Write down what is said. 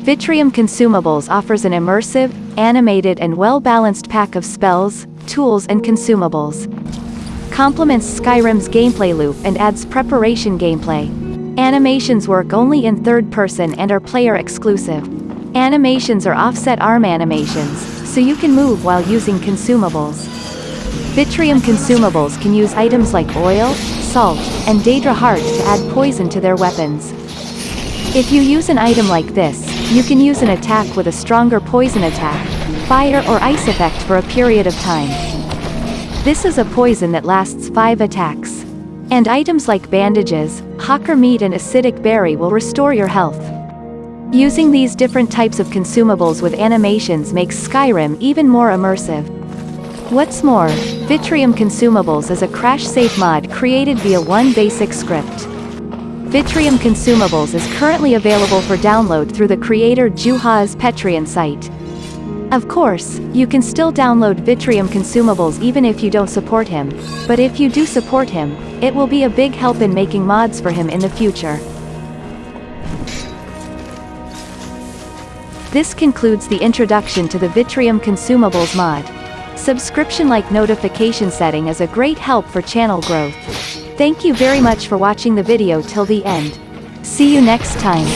Vitrium Consumables offers an immersive, animated and well-balanced pack of spells, tools and consumables. Complements Skyrim's gameplay loop and adds preparation gameplay. Animations work only in third person and are player exclusive. Animations are offset arm animations, so you can move while using consumables. Vitrium consumables can use items like oil, salt, and Daedra heart to add poison to their weapons. If you use an item like this, you can use an attack with a stronger poison attack, fire or ice effect for a period of time. This is a poison that lasts 5 attacks. And items like bandages, horker meat and acidic berry will restore your health. Using these different types of consumables with animations makes Skyrim even more immersive. What's more, Vitrium Consumables is a crash-safe mod created via one basic script. Vitrium Consumables is currently available for download through the creator Juha's Patreon site. Of course, you can still download Vitrium Consumables even if you don't support him, but if you do support him, it will be a big help in making mods for him in the future. This concludes the introduction to the Vitrium Consumables mod. Subscription-like notification setting is a great help for channel growth. Thank you very much for watching the video till the end. See you next time.